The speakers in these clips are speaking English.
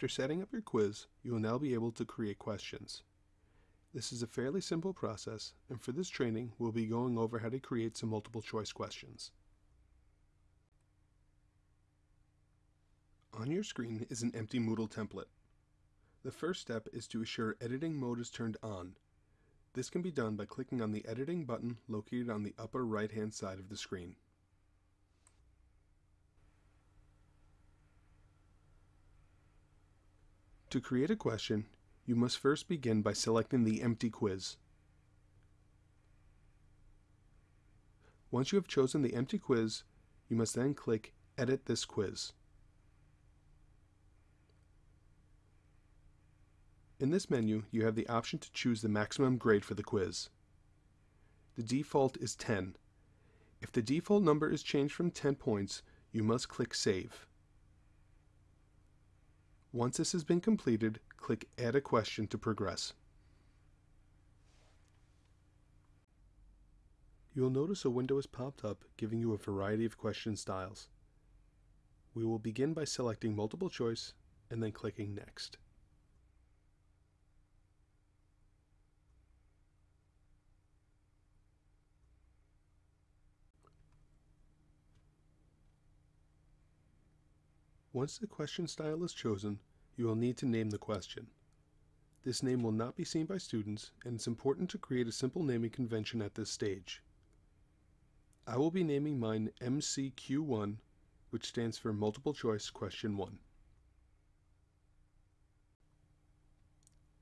After setting up your quiz, you will now be able to create questions. This is a fairly simple process, and for this training, we'll be going over how to create some multiple choice questions. On your screen is an empty Moodle template. The first step is to assure editing mode is turned on. This can be done by clicking on the editing button located on the upper right hand side of the screen. To create a question, you must first begin by selecting the empty quiz. Once you have chosen the empty quiz, you must then click Edit this quiz. In this menu, you have the option to choose the maximum grade for the quiz. The default is 10. If the default number is changed from 10 points, you must click Save. Once this has been completed, click Add a question to progress. You will notice a window has popped up giving you a variety of question styles. We will begin by selecting multiple choice and then clicking Next. Once the question style is chosen, you will need to name the question. This name will not be seen by students, and it's important to create a simple naming convention at this stage. I will be naming mine MCQ1, which stands for Multiple Choice Question 1.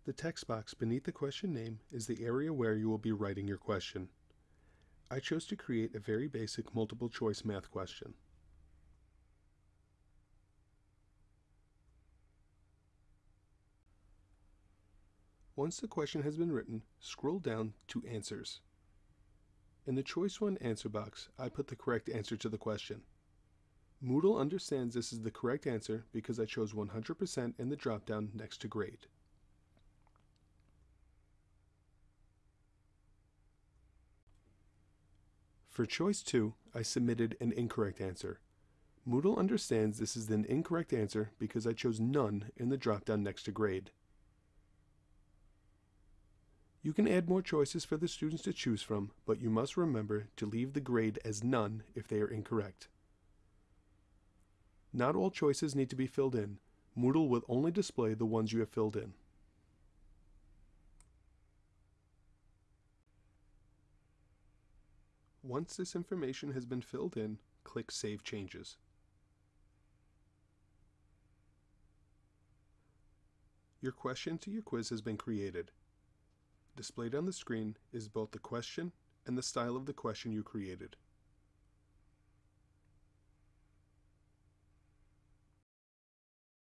The text box beneath the question name is the area where you will be writing your question. I chose to create a very basic multiple choice math question. Once the question has been written, scroll down to Answers. In the Choice 1 answer box, I put the correct answer to the question. Moodle understands this is the correct answer because I chose 100% in the dropdown next to grade. For choice 2, I submitted an incorrect answer. Moodle understands this is an incorrect answer because I chose none in the dropdown next to grade. You can add more choices for the students to choose from, but you must remember to leave the grade as none if they are incorrect. Not all choices need to be filled in. Moodle will only display the ones you have filled in. Once this information has been filled in, click Save Changes. Your question to your quiz has been created. Displayed on the screen is both the question and the style of the question you created.